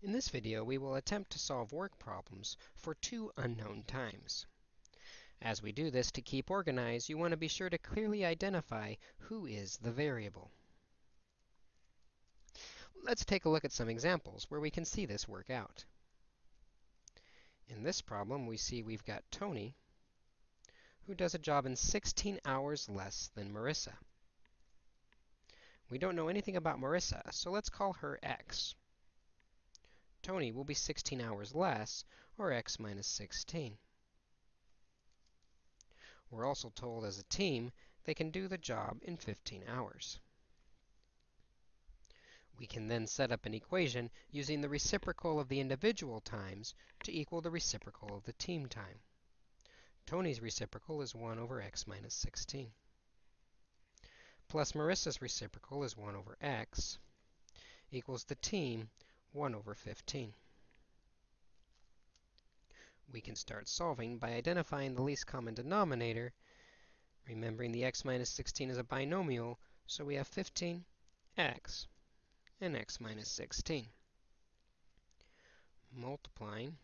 In this video, we will attempt to solve work problems for two unknown times. As we do this, to keep organized, you want to be sure to clearly identify who is the variable. Let's take a look at some examples where we can see this work out. In this problem, we see we've got Tony, who does a job in 16 hours less than Marissa. We don't know anything about Marissa, so let's call her x. Tony will be 16 hours less, or x minus 16. We're also told as a team they can do the job in 15 hours. We can then set up an equation using the reciprocal of the individual times to equal the reciprocal of the team time. Tony's reciprocal is 1 over x minus 16. Plus Marissa's reciprocal is 1 over x equals the team 1 over 15. We can start solving by identifying the least common denominator, remembering the x minus 16 is a binomial, so we have 15x and x minus 16. Multiplying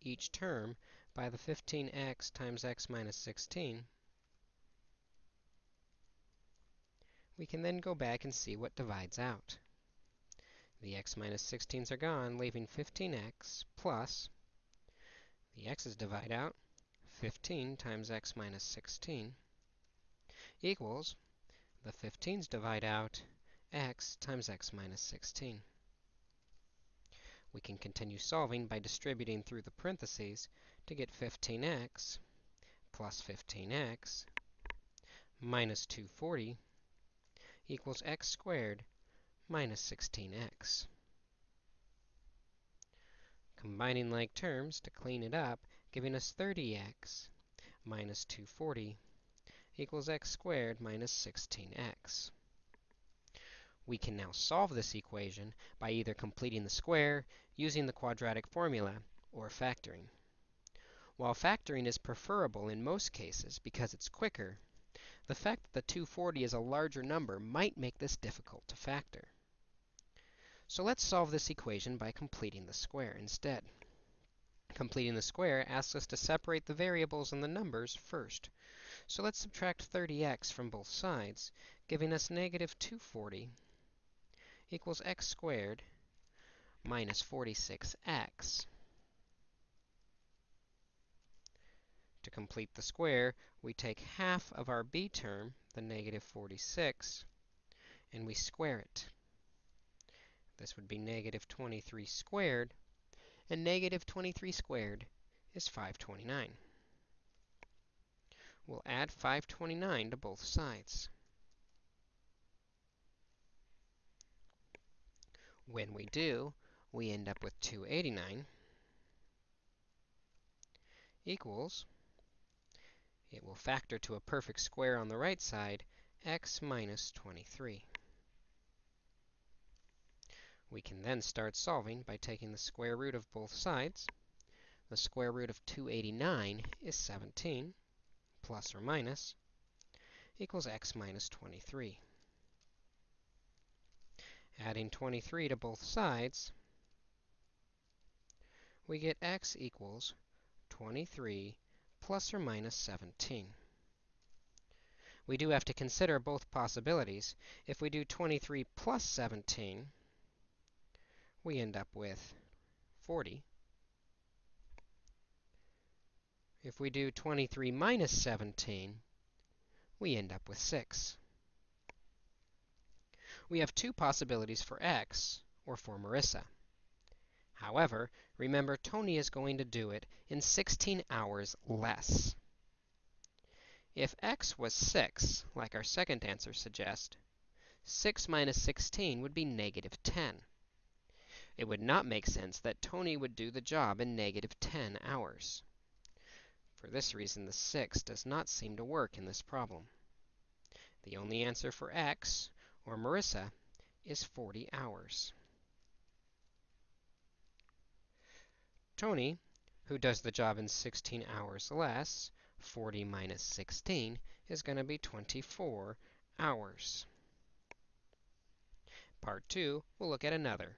each term by the 15x times x minus 16, we can then go back and see what divides out. The x minus 16s are gone, leaving 15x plus the x's divide out 15 times x minus 16 equals the 15's divide out x times x minus 16. We can continue solving by distributing through the parentheses to get 15x plus 15x minus 240 equals x squared minus 16x. Combining like terms to clean it up, giving us 30x minus 240 equals x squared minus 16x. We can now solve this equation by either completing the square, using the quadratic formula, or factoring. While factoring is preferable in most cases because it's quicker, the fact that the 240 is a larger number might make this difficult to factor. So let's solve this equation by completing the square instead. Completing the square asks us to separate the variables and the numbers first. So let's subtract 30x from both sides, giving us negative 240 equals x squared minus 46x. To complete the square, we take half of our b term, the negative 46, and we square it. This would be negative 23 squared, and negative 23 squared is 529. We'll add 529 to both sides. When we do, we end up with 289 equals, it will factor to a perfect square on the right side, x minus 23. We can then start solving by taking the square root of both sides. The square root of 289 is 17, plus or minus, equals x minus 23. Adding 23 to both sides, we get x equals 23 plus or minus 17. We do have to consider both possibilities. If we do 23 plus 17, we end up with 40. If we do 23 minus 17, we end up with 6. We have two possibilities for x, or for Marissa. However, remember, Tony is going to do it in 16 hours less. If x was 6, like our second answer suggests, 6 minus 16 would be negative 10 it would not make sense that Tony would do the job in negative 10 hours. For this reason, the 6 does not seem to work in this problem. The only answer for x, or Marissa, is 40 hours. Tony, who does the job in 16 hours less, 40 minus 16, is going to be 24 hours. Part 2, we'll look at another